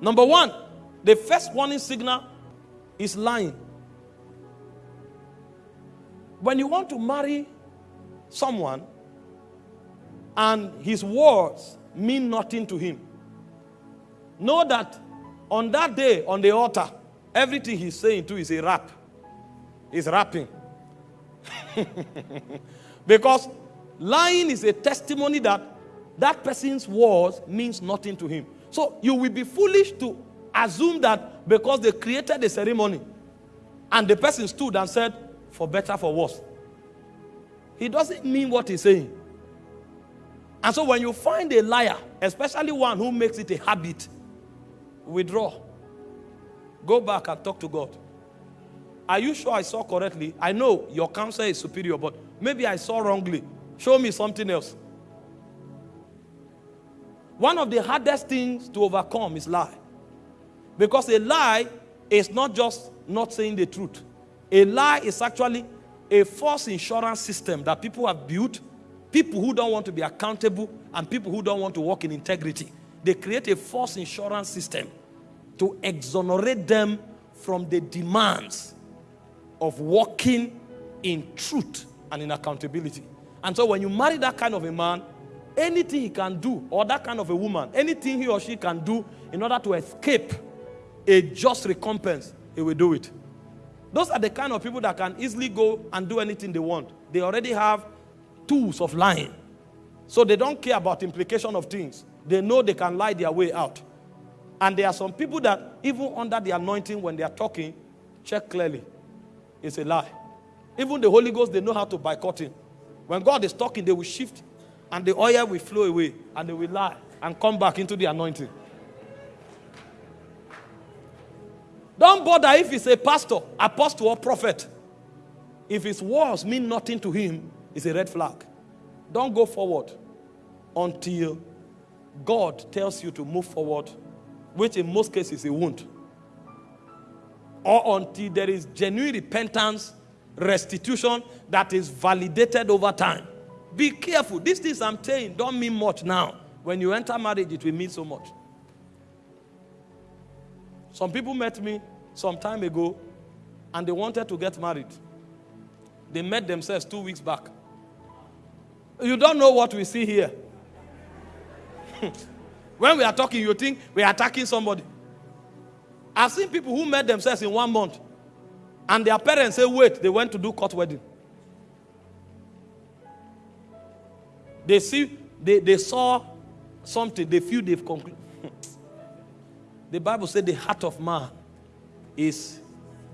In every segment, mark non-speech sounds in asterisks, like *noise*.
Number one, the first warning signal is lying. When you want to marry someone and his words mean nothing to him, know that on that day on the altar, everything he's saying too is a rap. He's rapping. *laughs* because lying is a testimony that that person's words means nothing to him. So you will be foolish to assume that because they created a ceremony and the person stood and said, for better, for worse. He doesn't mean what he's saying. And so when you find a liar, especially one who makes it a habit, withdraw. Go back and talk to God. Are you sure I saw correctly? I know your counsel is superior, but maybe I saw wrongly. Show me something else. One of the hardest things to overcome is lie. Because a lie is not just not saying the truth. A lie is actually a false insurance system that people have built, people who don't want to be accountable and people who don't want to work in integrity. They create a false insurance system to exonerate them from the demands of walking in truth and in accountability. And so when you marry that kind of a man, anything he can do, or that kind of a woman, anything he or she can do in order to escape a just recompense, he will do it. Those are the kind of people that can easily go and do anything they want. They already have tools of lying. So they don't care about implication of things. They know they can lie their way out. And there are some people that even under the anointing when they are talking, check clearly. It's a lie. Even the Holy Ghost, they know how to boycott him. When God is talking, they will shift and the oil will flow away and they will lie and come back into the anointing. Don't bother if he's a pastor, apostle, or prophet. If his words mean nothing to him, it's a red flag. Don't go forward until God tells you to move forward, which in most cases he won't. Or until there is genuine repentance, restitution that is validated over time. Be careful. These things I'm saying don't mean much now. When you enter marriage, it will mean so much. Some people met me some time ago and they wanted to get married. They met themselves two weeks back. You don't know what we see here. *laughs* when we are talking, you think we are attacking somebody. I've seen people who met themselves in one month and their parents say, wait, they went to do court wedding. They see, they, they saw something, they feel they've concluded. *laughs* the Bible said the heart of man is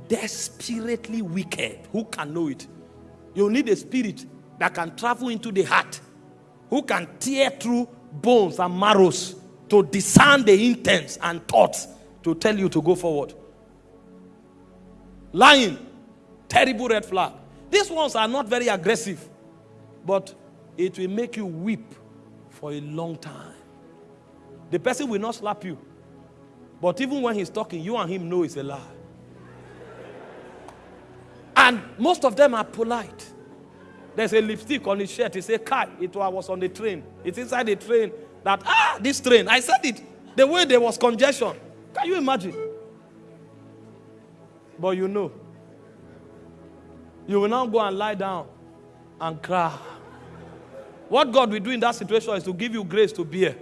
desperately wicked. Who can know it? You need a spirit that can travel into the heart, who can tear through bones and marrows to discern the intents and thoughts to tell you to go forward. Lying, terrible red flag. These ones are not very aggressive, but it will make you weep for a long time. The person will not slap you. But even when he's talking, you and him know it's a lie. And most of them are polite. There's a lipstick on his shirt. He said, Kai, it was on the train. It's inside the train that, ah, this train. I said it. The way there was congestion. Can you imagine? But you know, you will now go and lie down and cry. What God will do in that situation is to give you grace to bear.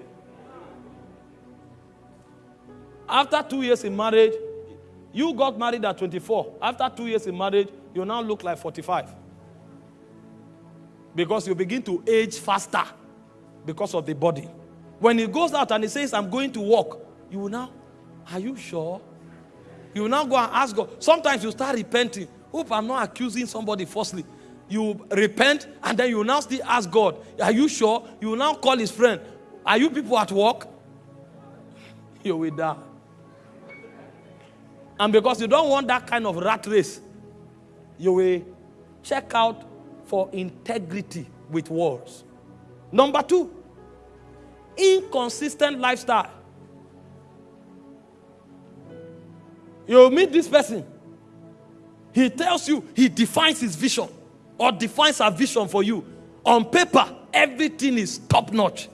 After two years in marriage, you got married at 24. After two years in marriage, you now look like 45. Because you begin to age faster because of the body. When he goes out and he says, I'm going to walk, you will now, are you sure? You will now go and ask God. Sometimes you start repenting. Hope I'm not accusing somebody falsely you repent, and then you now still ask God, Are you sure? You now call his friend, Are you people at work? *laughs* You will die. And because you don't want that kind of rat race, you will check out for integrity with words. Number two, inconsistent lifestyle. You meet this person, he tells you, he defines his vision or defines a vision for you. On paper, everything is top notch.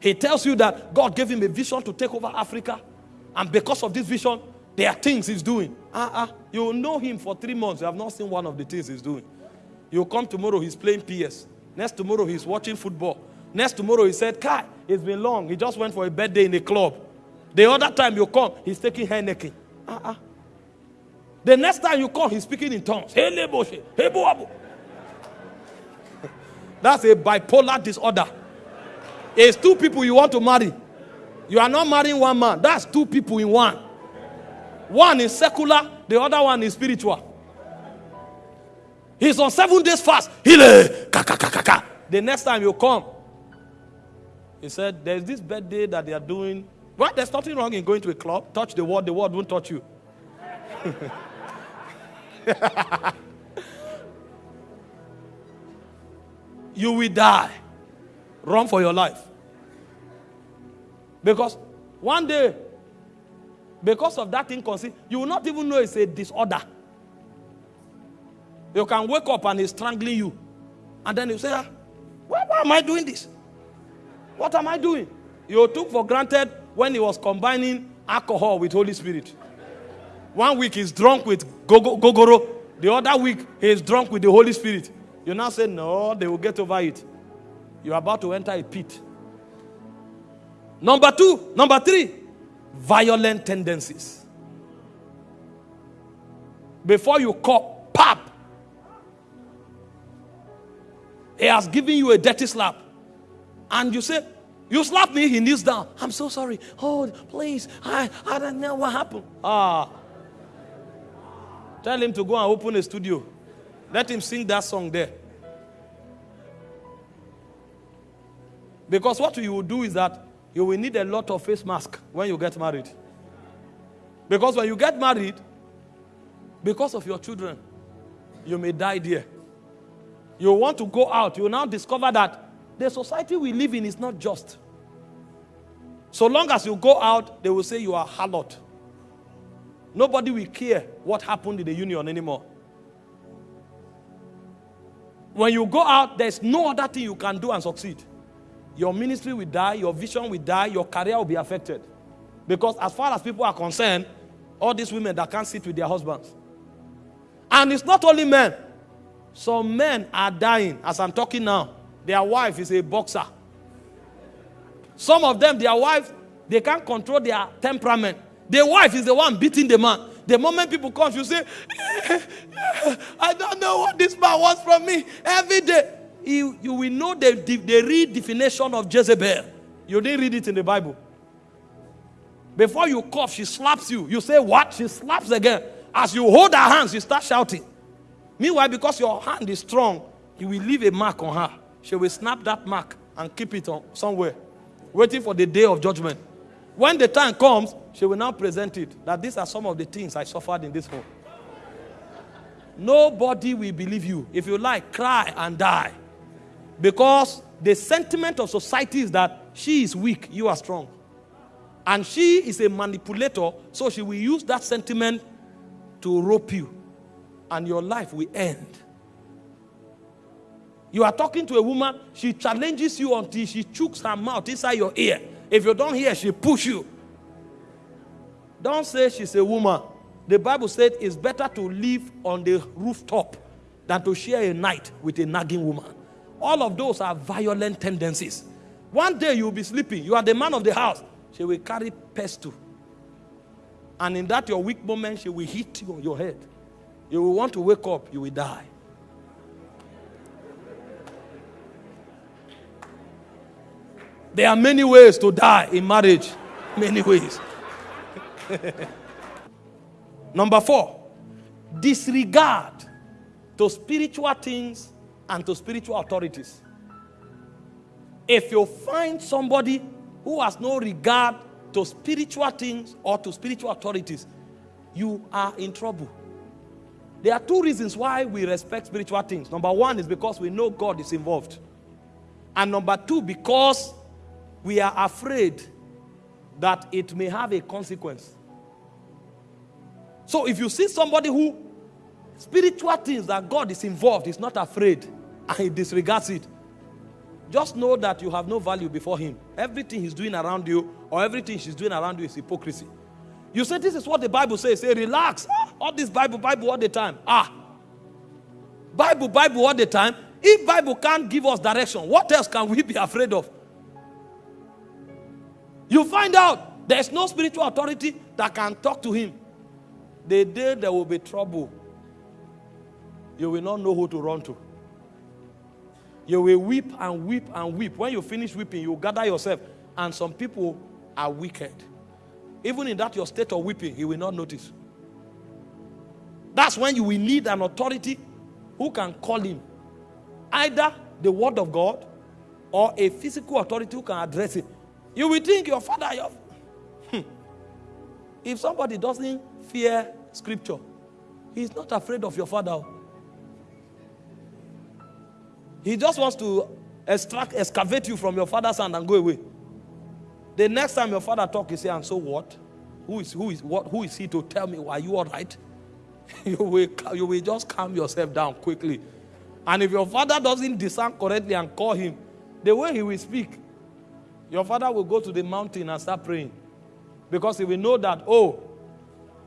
He tells you that God gave him a vision to take over Africa And because of this vision, there are things he's doing. Uh-uh. You know him for three months. You have not seen one of the things he's doing. You come tomorrow, he's playing PS. Next tomorrow, he's watching football. Next tomorrow, he said, Kai, it's been long. He just went for a birthday in a club. The other time you come, he's taking Heineken. Uh-uh. The next time you come, he's speaking in tongues. That's a bipolar disorder. It's two people you want to marry. You are not marrying one man. That's two people in one. One is secular, the other one is spiritual. He's on seven days fast. Hile, The next time you come, he said, There's this birthday that they are doing. What? There's nothing wrong in going to a club. Touch the word, the word won't touch you. *laughs* you will die. Run for your life. Because one day, because of that inconsistency, you will not even know it's a disorder. You can wake up and he's strangling you. And then you say, ah, why, why am I doing this? What am I doing? You took for granted when he was combining alcohol with Holy Spirit. One week he's drunk with ogogoro. The other week he's drunk with the Holy Spirit. You now say, no, they will get over it. You're about to enter a pit. Number two, number three, violent tendencies. Before you call, pop. He has given you a dirty slap. And you say, You slap me, he kneels down. I'm so sorry. Oh, please. I, I don't know what happened. Ah. Tell him to go and open a studio. Let him sing that song there. Because what you will do is that you will need a lot of face mask when you get married. Because when you get married, because of your children, you may die there. You want to go out, you now discover that the society we live in is not just. So long as you go out, they will say you are harlot. Nobody will care what happened in the union anymore. When you go out, there's no other thing you can do and succeed your ministry will die, your vision will die, your career will be affected. Because as far as people are concerned, all these women that can't sit with their husbands. And it's not only men. Some men are dying as I'm talking now. Their wife is a boxer. Some of them, their wife, they can't control their temperament. The wife is the one beating the man. The moment people come, you say, I don't know what this man wants from me every day you, you will know the, the, the real definition of Jezebel. You didn't read it in the Bible. Before you cough, she slaps you. You say, What? She slaps again. As you hold her hands, you start shouting. Meanwhile, because your hand is strong, you will leave a mark on her. She will snap that mark and keep it on somewhere, waiting for the day of judgment. When the time comes, she will now present it that these are some of the things I suffered in this home. Nobody will believe you. If you like, cry and die. Because the sentiment of society is that she is weak, you are strong. And she is a manipulator, so she will use that sentiment to rope you. And your life will end. You are talking to a woman, she challenges you until she chokes her mouth inside your ear. If you don't hear, she push you. Don't say she's a woman. The Bible said it's better to live on the rooftop than to share a night with a nagging woman. All of those are violent tendencies. One day you'll be sleeping, you are the man of the house. She will carry pestle. And in that your weak moment, she will hit you on your head. You will want to wake up, you will die. There are many ways to die in marriage. Many ways. *laughs* Number four, disregard to spiritual things and to spiritual authorities. If you find somebody who has no regard to spiritual things or to spiritual authorities, you are in trouble. There are two reasons why we respect spiritual things. Number one is because we know God is involved. And number two, because we are afraid that it may have a consequence. So if you see somebody who spiritual things that God is involved, is not afraid, and he disregards it, just know that you have no value before him. Everything he's doing around you or everything she's doing around you is hypocrisy. You say this is what the Bible says. Say, relax. Ah, all this Bible, Bible all the time. Ah. Bible, Bible all the time. If Bible can't give us direction, what else can we be afraid of? You find out there's no spiritual authority that can talk to him. The day there will be trouble, you will not know who to run to. You will weep and weep and weep. When you finish weeping, you gather yourself. And some people are wicked. Even in that your state of weeping, he will not notice. That's when you will need an authority who can call him. Either the word of God or a physical authority who can address him. You will think your father, your... Hmm. if somebody doesn't fear scripture, he's not afraid of your father. He just wants to extract, excavate you from your father's hand and go away. The next time your father talk, he say, and so what? Who is, who is, what, who is he to tell me, are you all right? *laughs* you, will, you will just calm yourself down quickly. And if your father doesn't discern correctly and call him, the way he will speak, your father will go to the mountain and start praying. Because he will know that, oh,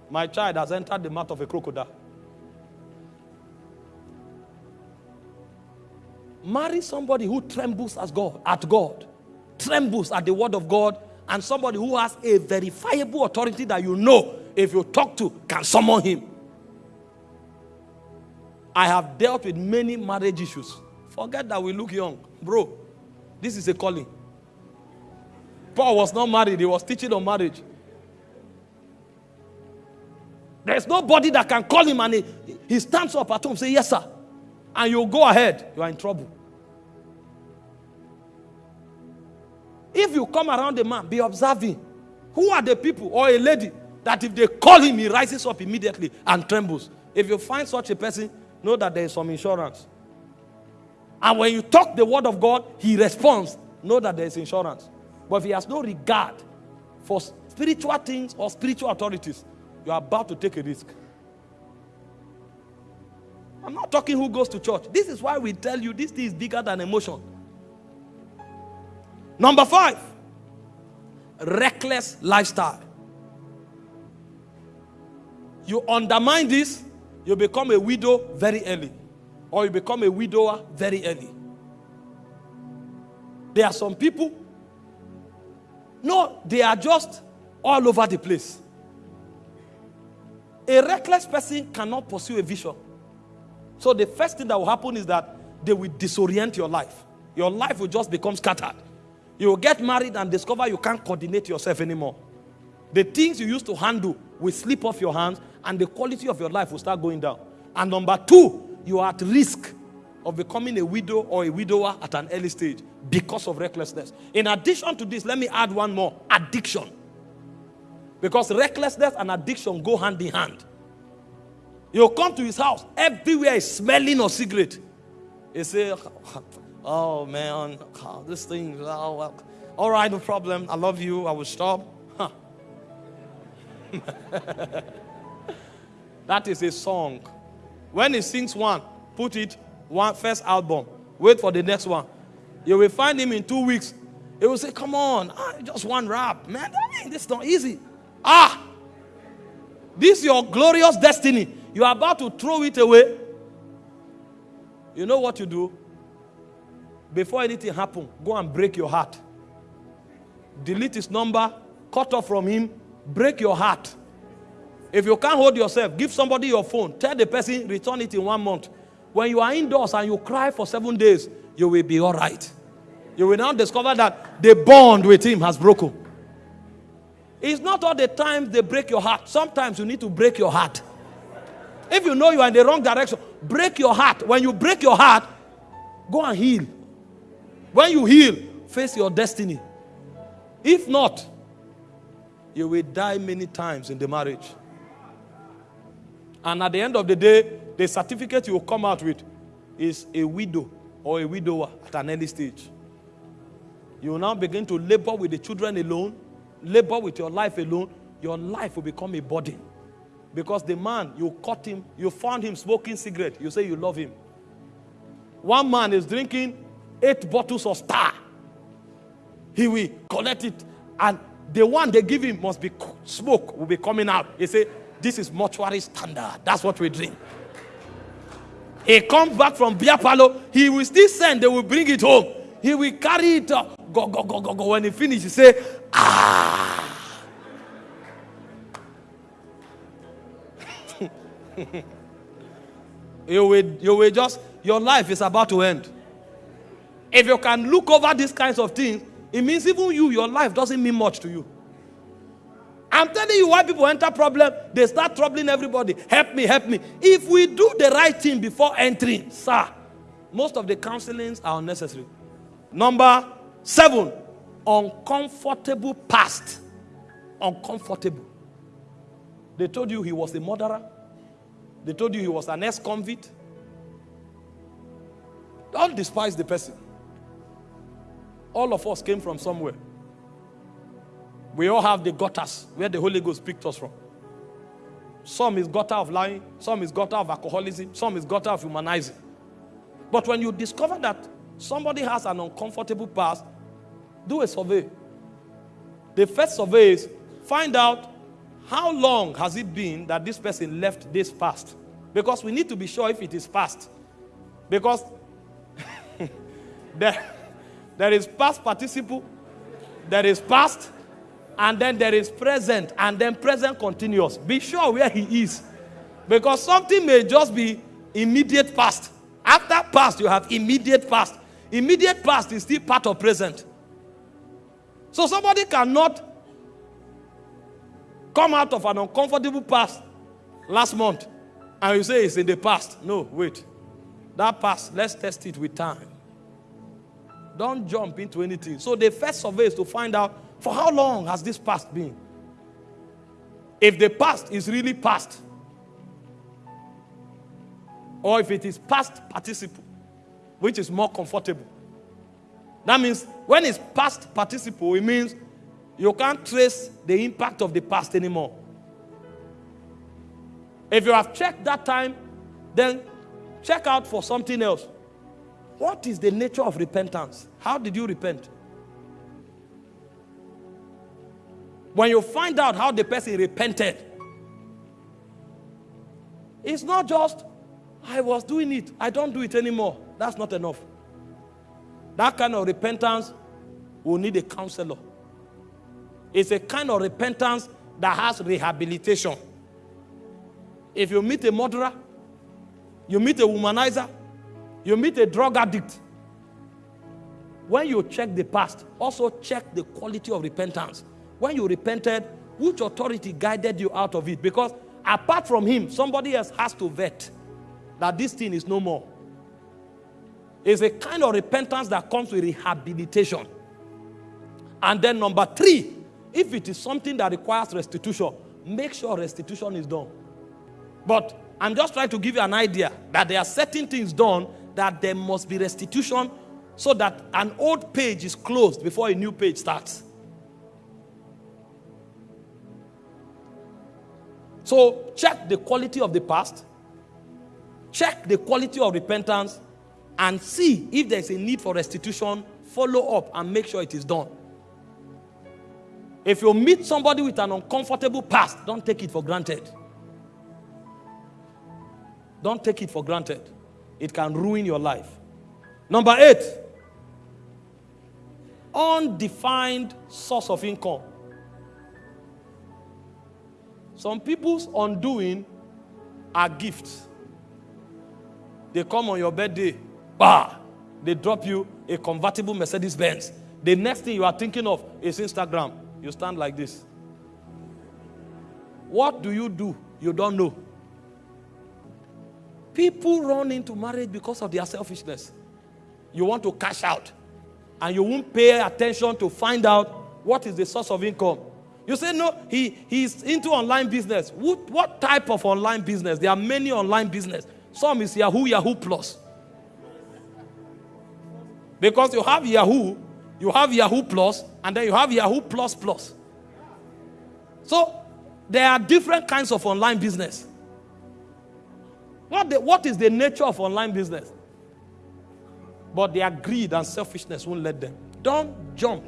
my child has entered the mouth of a crocodile. Marry somebody who trembles as God, at God, trembles at the word of God, and somebody who has a verifiable authority that you know if you talk to can summon him. I have dealt with many marriage issues. Forget that we look young. Bro, this is a calling. Paul was not married, he was teaching on marriage. There's nobody that can call him and he, he stands up at home say, Yes, sir and you go ahead, you are in trouble. If you come around a man, be observing. Who are the people or a lady that if they call him, he rises up immediately and trembles? If you find such a person, know that there is some insurance. And when you talk the word of God, he responds, know that there is insurance. But if he has no regard for spiritual things or spiritual authorities, you are about to take a risk. I'm not talking who goes to church. This is why we tell you this thing is bigger than emotion. Number five, reckless lifestyle. You undermine this, you become a widow very early, or you become a widower very early. There are some people, no, they are just all over the place. A reckless person cannot pursue a vision. So the first thing that will happen is that they will disorient your life. Your life will just become scattered. You will get married and discover you can't coordinate yourself anymore. The things you used to handle will slip off your hands and the quality of your life will start going down. And number two, you are at risk of becoming a widow or a widower at an early stage because of recklessness. In addition to this, let me add one more addiction. Because recklessness and addiction go hand in hand. You'll come to his house, everywhere is smelling of cigarette. You say, *laughs* Oh man, *laughs* this thing, oh, well. all right, no problem. I love you. I will stop. Huh. *laughs* that is a song. When he sings one, put it one first album. Wait for the next one. You will find him in two weeks. He will say, Come on, ah, just one rap. Man, I mean, this is not easy. Ah, this is your glorious destiny. You are about to throw it away. You know what you do? Before anything happens, go and break your heart. Delete his number, cut off from him, break your heart. If you can't hold yourself, give somebody your phone. Tell the person, return it in one month. When you are indoors and you cry for seven days, you will be all right. You will now discover that the bond with him has broken. It's not all the time they break your heart. Sometimes you need to break your heart. If you know you are in the wrong direction, break your heart. When you break your heart, go and heal. When you heal, face your destiny. If not, you will die many times in the marriage. And at the end of the day, the certificate you will come out with is a widow or a widower at an early stage. You will now begin to labor with the children alone, labor with your life alone. Your life will become a burden. Because the man, you caught him, you found him smoking cigarette, you say you love him. One man is drinking eight bottles of star. He will collect it and the one they give him must be smoke will be coming out. He say, This is mortuary standard. That's what we drink. He comes back from beer parlor, he will still send, they will bring it home. He will carry it up. Go, go, go, go, go. When he finish, he say, Ah. *laughs* you will, you will just, your life is about to end. If you can look over these kinds of things, it means even you, your life doesn't mean much to you. I'm telling you why people enter problem, they start troubling everybody. Help me, help me. If we do the right thing before entering, sir, most of the counselings are unnecessary. Number seven, uncomfortable past. Uncomfortable. They told you he was a murderer. They told you he was an ex-convict. Don't despise the person. All of us came from somewhere. We all have the gutters where the Holy Ghost picked us from. Some is gutter of lying, some is gutter of alcoholism, some is gutter of humanizing. But when you discover that somebody has an uncomfortable past, do a survey. The first survey is find out how long has it been that this person left this past. Because we need to be sure if it is past. Because *laughs* there, there is past participle, there is past, and then there is present, and then present continuous. Be sure where he is. Because something may just be immediate past. After past, you have immediate past. Immediate past is still part of present. So somebody cannot come out of an uncomfortable past last month and you say it's in the past. No, wait. That past, let's test it with time. Don't jump into anything. So the first survey is to find out for how long has this past been? If the past is really past, or if it is past participle, which is more comfortable. That means when it's past participle, it means you can't trace the impact of the past anymore. If you have checked that time, then check out for something else. What is the nature of repentance? How did you repent? When you find out how the person repented, it's not just, I was doing it, I don't do it anymore. That's not enough. That kind of repentance will need a counselor. It's a kind of repentance that has rehabilitation. If you meet a murderer, you meet a womanizer, you meet a drug addict, when you check the past, also check the quality of repentance when you repented, which authority guided you out of it? Because apart from him, somebody else has to vet that this thing is no more. It's a kind of repentance that comes with rehabilitation. And then number three, if it is something that requires restitution, make sure restitution is done. But I'm just trying to give you an idea that there are certain things done that there must be restitution so that an old page is closed before a new page starts. So check the quality of the past, check the quality of repentance, and see if there's a need for restitution. Follow up and make sure it is done. If you meet somebody with an uncomfortable past, don't take it for granted. Don't take it for granted. It can ruin your life. Number eight, undefined source of income. Some people's undoing are gifts. They come on your birthday, bah, they drop you a convertible Mercedes Benz. The next thing you are thinking of is Instagram. You stand like this. What do you do? You don't know. People run into marriage because of their selfishness. You want to cash out, and you won't pay attention to find out what is the source of income. You say, no, he, he's into online business. What, what type of online business? There are many online business. Some is Yahoo, Yahoo Plus. Because you have Yahoo, you have Yahoo Plus, and then you have Yahoo Plus Plus. So there are different kinds of online business. What, the, what is the nature of online business? But their greed and selfishness won't let them. Don't jump.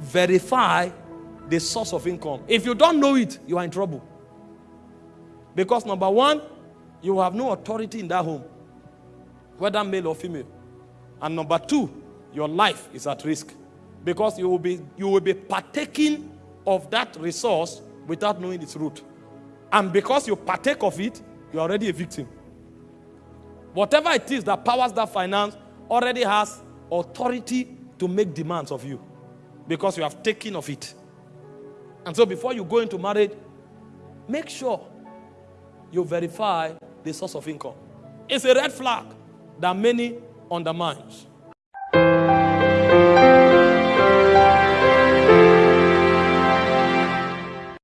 Verify the source of income. If you don't know it, you are in trouble. Because number one, you have no authority in that home, whether male or female. And number two, your life is at risk because you will be you will be partaking of that resource without knowing its root. And because you partake of it, you're already a victim. Whatever it is that powers that finance already has authority to make demands of you because you have taken of it. And so before you go into marriage, make sure you verify the source of income. It's a red flag that many undermines.